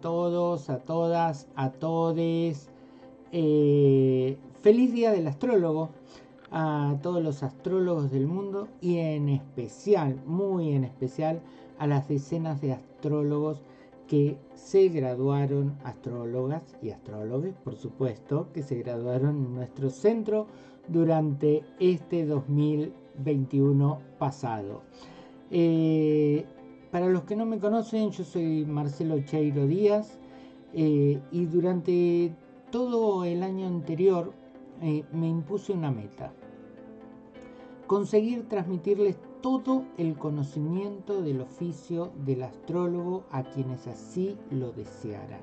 todos, a todas, a todes. Eh, feliz día del astrólogo a todos los astrólogos del mundo y en especial, muy en especial, a las decenas de astrólogos que se graduaron, astrólogas y astrólogos, por supuesto, que se graduaron en nuestro centro durante este 2021 pasado. Eh, para los que no me conocen, yo soy Marcelo Cheiro Díaz eh, y durante todo el año anterior eh, me impuse una meta. Conseguir transmitirles todo el conocimiento del oficio del astrólogo a quienes así lo desearan.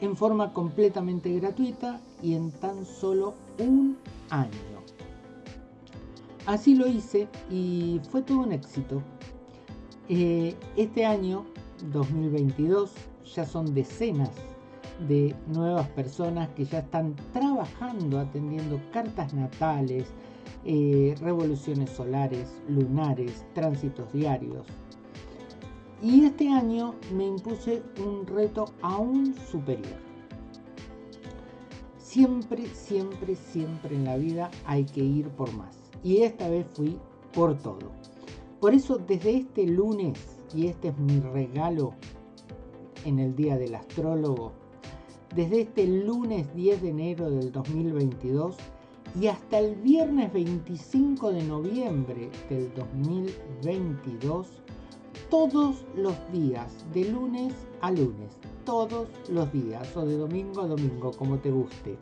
En forma completamente gratuita y en tan solo un año. Así lo hice y fue todo un éxito. Eh, este año, 2022, ya son decenas de nuevas personas que ya están trabajando atendiendo cartas natales, eh, revoluciones solares, lunares, tránsitos diarios. Y este año me impuse un reto aún superior. Siempre, siempre, siempre en la vida hay que ir por más. Y esta vez fui por todo. Por eso desde este lunes, y este es mi regalo en el Día del Astrólogo, desde este lunes 10 de enero del 2022 y hasta el viernes 25 de noviembre del 2022, todos los días, de lunes a lunes, todos los días, o de domingo a domingo, como te guste,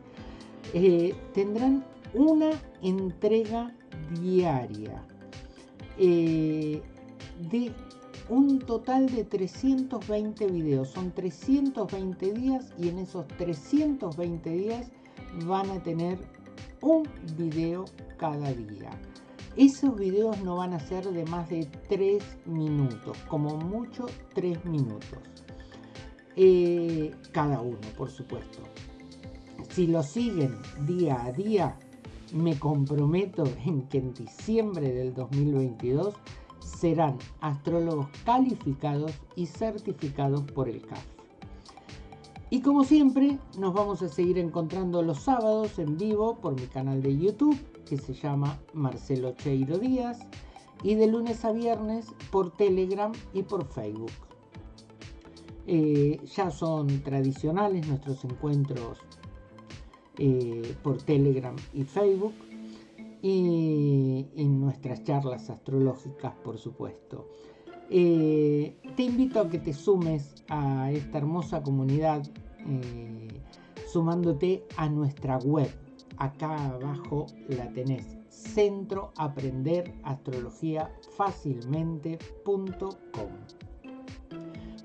eh, tendrán una entrega diaria eh, de un total de 320 videos. Son 320 días y en esos 320 días van a tener un video cada día. Esos videos no van a ser de más de 3 minutos, como mucho 3 minutos. Eh, cada uno, por supuesto. Si lo siguen día a día, me comprometo en que en diciembre del 2022 serán astrólogos calificados y certificados por el CAF. Y como siempre, nos vamos a seguir encontrando los sábados en vivo por mi canal de YouTube, que se llama Marcelo Cheiro Díaz, y de lunes a viernes por Telegram y por Facebook. Eh, ya son tradicionales nuestros encuentros eh, por Telegram y Facebook y en nuestras charlas astrológicas, por supuesto. Eh, te invito a que te sumes a esta hermosa comunidad eh, sumándote a nuestra web. Acá abajo la tenés, centro aprender astrología fácilmente.com.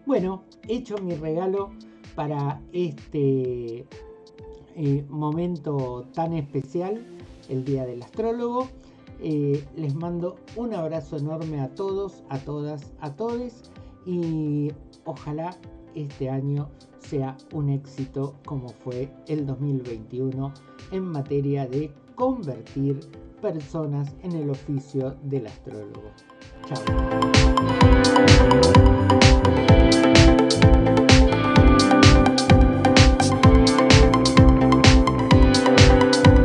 Bueno, hecho mi regalo para este eh, momento tan especial, el Día del Astrólogo. Eh, les mando un abrazo enorme a todos, a todas, a todos y ojalá este año sea un éxito como fue el 2021 en materia de convertir personas en el oficio del astrólogo. Chao.